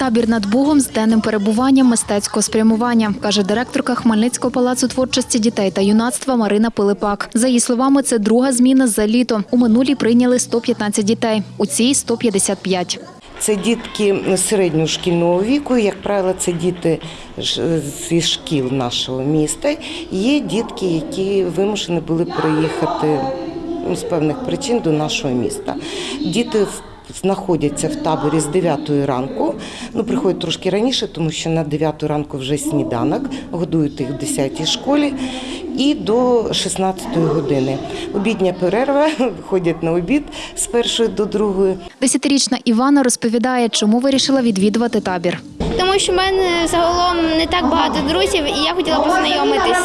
Табір над Богом з денним перебуванням мистецького спрямування, каже директорка Хмельницького палацу творчості дітей та юнацтва Марина Пилипак. За її словами, це друга зміна за літо. У минулій прийняли 115 дітей, у цій 155. Це дітки середньошкільного віку, як правило, це діти зі шкіл нашого міста. Є дітки, які вимушені були приїхати ну, з певних причин до нашого міста. Діти в- знаходяться в таборі з 9 ранку. Ну, приходять трошки раніше, тому що на 9 ранку вже сніданок, годують їх в 10 школі. І до 16 години. Обідня перерва, ходять на обід з першої до другої. Десятирічна Івана розповідає, чому вирішила відвідувати табір. Тому що в мене загалом не так багато друзів, і я хотіла познайомитись.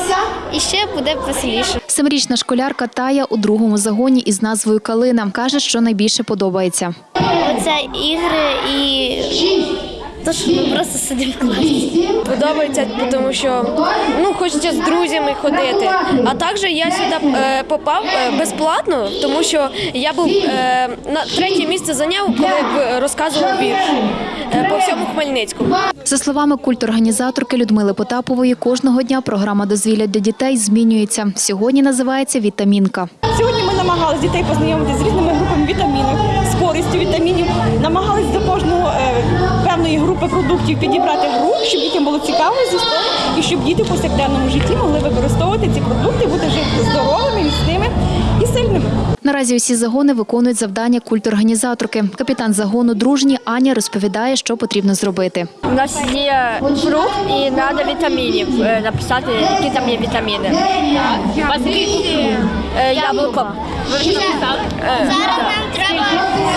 І ще буде веселіше. Семирічна школярка Тая у другому загоні із назвою Калина каже, що найбільше подобається. Оце ігри і то, що ми просто сидимо в класі. Подобається, тому що ну хочеться з друзями ходити. А також я сюди е, попав е, безплатно, тому що я був е, на третє місце зайняв, коли б розказував вірш е, по всьому Хмельницькому. За словами культорганізаторки Людмили Потапової, кожного дня програма дозвілля для дітей змінюється. Сьогодні називається Вітамінка. Сьогодні ми намагалися дітей познайомити з різними групами вітамінів, з користю вітамінів. Намагались до кожного е, групи продуктів підібрати гру, щоб дітям було цікаво зі столу і щоб діти в повсякденному житті могли використовувати ці продукти, бути жити здоровими, міцними і сильними. Наразі усі загони виконують завдання культорганізаторки. Капітан загону дружні Аня розповідає, що потрібно зробити. У нас є фрукт і треба вітамінів е, написати, які там є вітаміни. Е, Яблуко. Зараз нам треба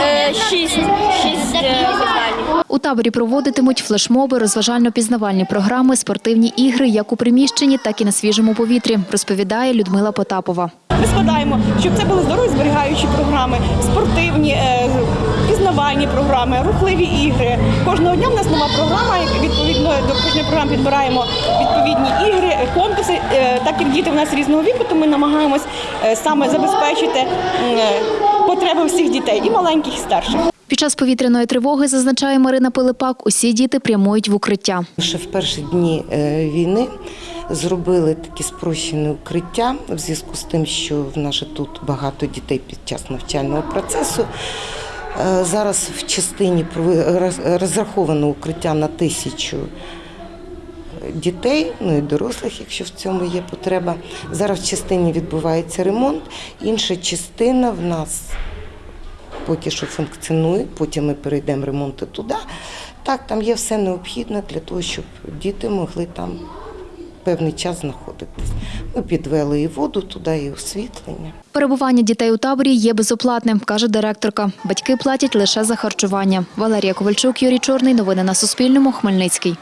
Е, Шість. Шість завдань. У таборі проводитимуть флешмоби, розважально-пізнавальні програми, спортивні ігри як у приміщенні, так і на свіжому повітрі, розповідає Людмила Потапова. Ми складаємо, щоб це були здорові зберігаючі програми, спортивні, е, пізнавальні програми, рухливі ігри. Кожного дня в нас нова програма. Відповідно до кожної програми підбираємо відповідні ігри, конкурси. Е, Так як діти в нас різного віку, то ми намагаємось е, саме забезпечити потреби всіх дітей, і маленьких, і старших. Під час повітряної тривоги, зазначає Марина Пилипак, усі діти прямують в укриття. Ще в перші дні е, війни зробили такі спрощені укриття в зв'язку з тим, що в нас тут багато дітей під час навчального процесу. Е, Зараз в частині розраховано укриття на тисячу дітей, ну і дорослих, якщо в цьому є потреба. Зараз в частині відбувається ремонт, інша частина в нас поки що функціонує, потім ми перейдемо ремонту туди. Так, там є все необхідне для того, щоб діти могли там певний час знаходитись. Ми підвели і воду туди, і освітлення. Перебування дітей у таборі є безоплатним, каже директорка. Батьки платять лише за харчування. Валерія Ковальчук, Юрій Чорний. Новини на Суспільному. Хмельницький.